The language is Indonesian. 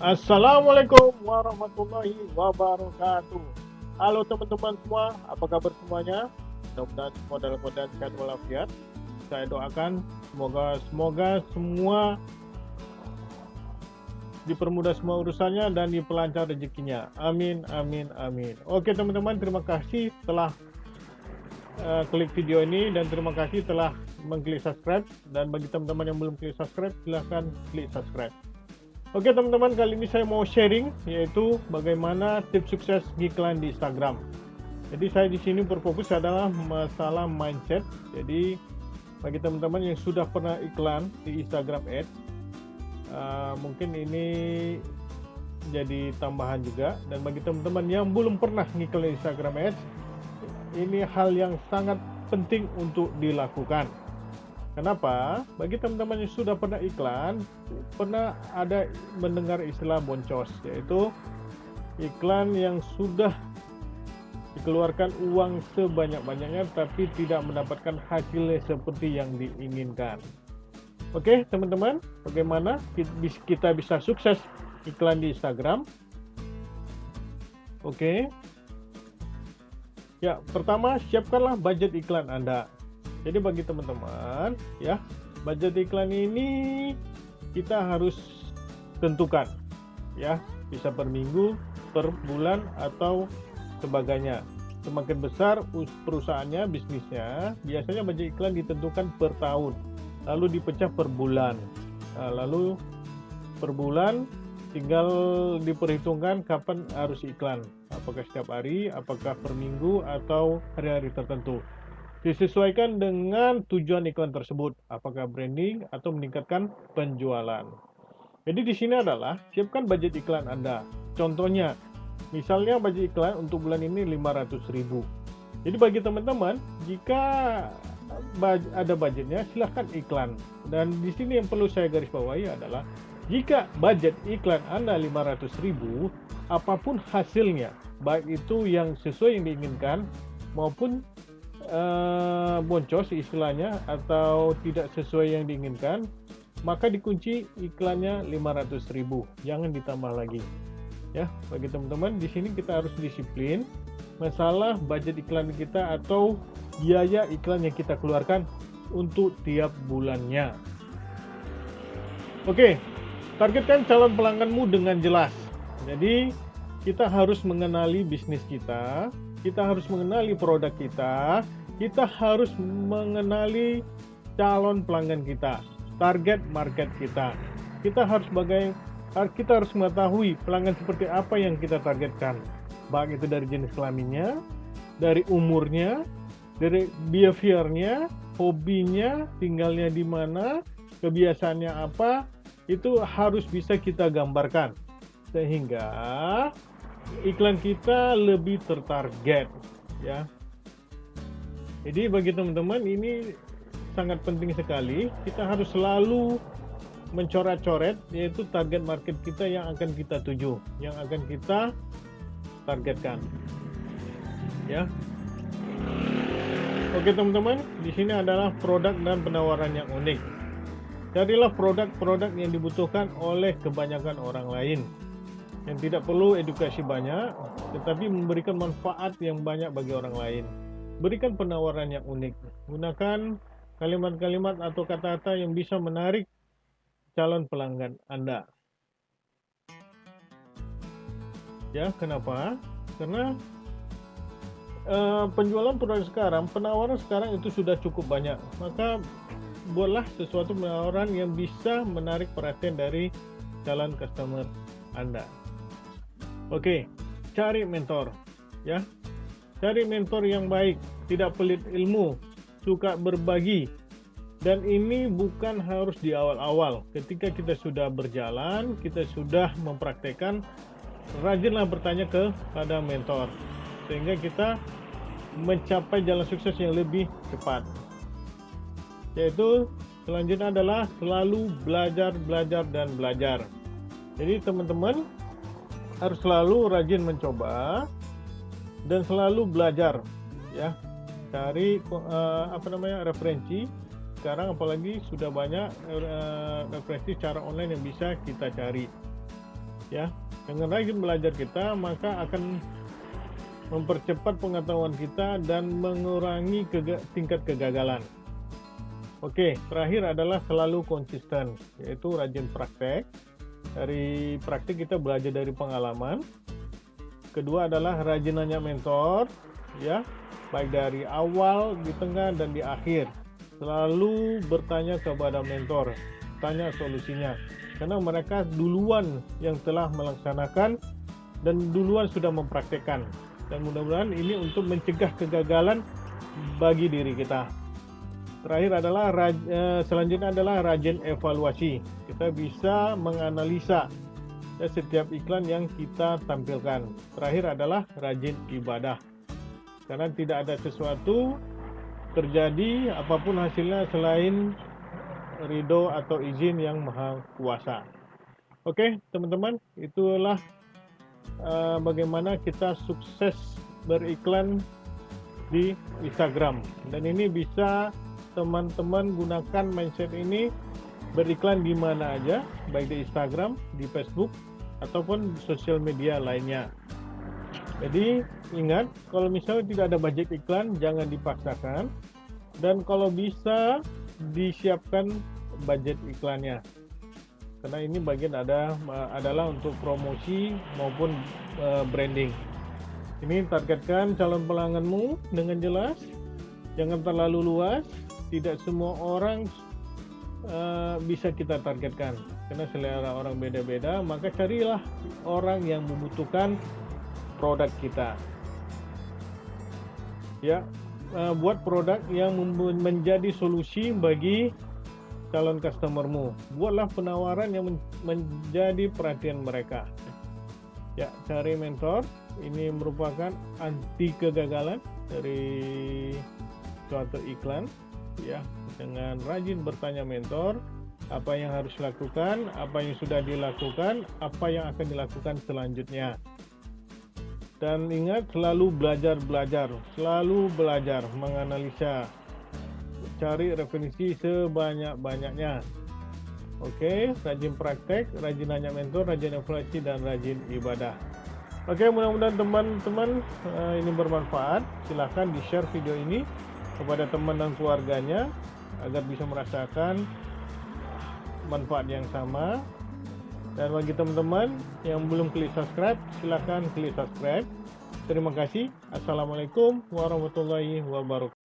Assalamualaikum warahmatullahi wabarakatuh. Halo teman-teman semua, apa kabar semuanya? Mudah-mudahan semua dalam keadaan sehat walafiat. Saya doakan semoga semoga semua dipermudah semua urusannya dan dipelancar rezekinya. Amin, amin, amin. Oke teman-teman, terima kasih telah uh, klik video ini dan terima kasih telah mengklik subscribe dan bagi teman-teman yang belum klik subscribe silahkan klik subscribe oke teman-teman kali ini saya mau sharing yaitu bagaimana tips sukses iklan di Instagram. Jadi saya di sini berfokus adalah masalah mindset. Jadi bagi teman-teman yang sudah pernah iklan di Instagram Ads uh, mungkin ini jadi tambahan juga. Dan bagi teman-teman yang belum pernah ngiklan Instagram Ads ini hal yang sangat penting untuk dilakukan Kenapa? Bagi teman-teman yang sudah pernah iklan, pernah ada mendengar istilah boncos, yaitu iklan yang sudah dikeluarkan uang sebanyak-banyaknya tapi tidak mendapatkan hasilnya seperti yang diinginkan. Oke, teman-teman, bagaimana kita bisa sukses iklan di Instagram? Oke. Ya, pertama siapkanlah budget iklan Anda. Jadi bagi teman-teman ya, budget iklan ini kita harus tentukan ya, bisa per minggu, per bulan atau sebagainya. Semakin besar perusahaannya, bisnisnya, biasanya budget iklan ditentukan per tahun, lalu dipecah per bulan. Nah, lalu per bulan tinggal diperhitungkan kapan harus iklan. Apakah setiap hari, apakah per minggu, atau hari-hari tertentu disesuaikan dengan tujuan iklan tersebut, apakah branding atau meningkatkan penjualan. Jadi di sini adalah siapkan budget iklan Anda. Contohnya, misalnya budget iklan untuk bulan ini 500.000. Jadi bagi teman-teman, jika ada budgetnya silahkan iklan. Dan di sini yang perlu saya garis bawahi adalah jika budget iklan Anda 500.000, apa pun hasilnya, baik itu yang sesuai yang diinginkan maupun uh, boncos istilahnya atau tidak sesuai yang diinginkan, maka dikunci iklannya 500.000, jangan ditambah lagi. Ya, bagi teman-teman di sini kita harus disiplin masalah budget iklan kita atau biaya iklan yang kita keluarkan untuk tiap bulannya. Oke, targetkan calon pelangganmu dengan jelas. Jadi, kita harus mengenali bisnis kita, kita harus mengenali produk kita, kita harus mengenali calon pelanggan kita, target market kita. Kita harus bagai kita harus mengetahui pelanggan seperti apa yang kita targetkan. Baik itu dari jenis kelaminnya, dari umurnya, dari behaviornya, hobinya, tinggalnya di mana, kebiasaannya apa, itu harus bisa kita gambarkan. Sehingga iklan kita lebih tertarget ya jadi bagi teman-teman ini sangat penting sekali. Kita harus selalu mencoret-coret yaitu target market kita yang akan kita tuju, yang akan kita targetkan. Ya. Oke teman-teman, di sini adalah produk dan penawaran yang unik. Carilah produk-produk yang dibutuhkan oleh kebanyakan orang lain yang tidak perlu edukasi banyak, tetapi memberikan manfaat yang banyak bagi orang lain. Berikan penawaran yang unik. Gunakan kalimat-kalimat atau kata-kata yang bisa menarik calon pelanggan Anda. Ya, kenapa? Karena uh, penjualan produk sekarang, penawaran sekarang itu sudah cukup banyak. Maka buatlah sesuatu penawaran yang bisa menarik perhatian dari calon customer Anda. Oke, cari mentor, ya. Cari mentor yang baik, tidak pelit ilmu, suka berbagi. Dan ini bukan harus di awal-awal. Ketika kita sudah berjalan, kita sudah mempraktekkan, rajinlah bertanya kepada mentor. Sehingga kita mencapai jalan sukses yang lebih cepat. Yaitu selanjutnya adalah selalu belajar, belajar, dan belajar. Jadi teman-teman harus selalu rajin mencoba, dan selalu belajar ya cari uh, apa namanya referensi sekarang apalagi sudah banyak uh, referensi cara online yang bisa kita cari ya dengan rajin belajar kita maka akan mempercepat pengetahuan kita dan mengurangi kega tingkat kegagalan. Oke, terakhir adalah selalu konsisten, yaitu rajin praktek. Dari praktik kita belajar dari pengalaman. Kedua adalah rajin nanya mentor, ya, baik dari awal, di tengah, dan di akhir. Selalu bertanya kepada mentor, tanya solusinya. Karena mereka duluan yang telah melaksanakan dan duluan sudah mempraktekkan dan mudah-mudahan ini untuk mencegah kegagalan bagi diri kita. Terakhir adalah eh, selanjutnya adalah rajin evaluasi. Kita bisa menganalisa ya, setiap iklan yang kita tampilkan. Terakhir adalah rajin ibadah. Karena tidak ada sesuatu terjadi apa pun hasilnya selain ridho atau izin yang maha kuasa. Oke, teman-teman, itulah uh, bagaimana kita sukses beriklan di Instagram dan ini bisa teman-teman gunakan mindset ini beriklan di mana aja baik di Instagram, di Facebook ataupun sosial media lainnya. Jadi ingat kalau misalnya tidak ada budget iklan jangan dipaksakan dan kalau bisa disiapkan budget iklannya karena ini bagian ada adalah untuk promosi maupun uh, branding. Ini targetkan calon pelangganmu dengan jelas, jangan terlalu luas. Tidak semua orang uh, bisa kita targetkan karena selera orang beda-beda. Maka carilah orang yang membutuhkan produk kita. Ya, uh, buat produk yang menjadi solusi bagi calon customermu. Buatlah penawaran yang men menjadi perhatian mereka. Ya, cari mentor. Ini merupakan anti kegagalan dari suatu iklan. Ya, dengan rajin bertanya mentor, apa yang harus dilakukan, apa yang sudah dilakukan, apa yang akan dilakukan selanjutnya. Dan ingat selalu belajar-belajar, selalu belajar menganalisa cari referensi sebanyak-banyaknya. Oke, rajin praktek, rajin nanya mentor, rajin evaluasi, dan rajin ibadah. Oke, mudah-mudahan teman-teman uh, ini bermanfaat. Silahkan di-share video ini kepada teman dan keluarganya agar bisa merasakan manfaat yang sama. Dan bagi teman-teman yang belum klik subscribe, silahkan klik subscribe. Terima kasih. Assalamualaikum warahmatullahi wabarakatuh.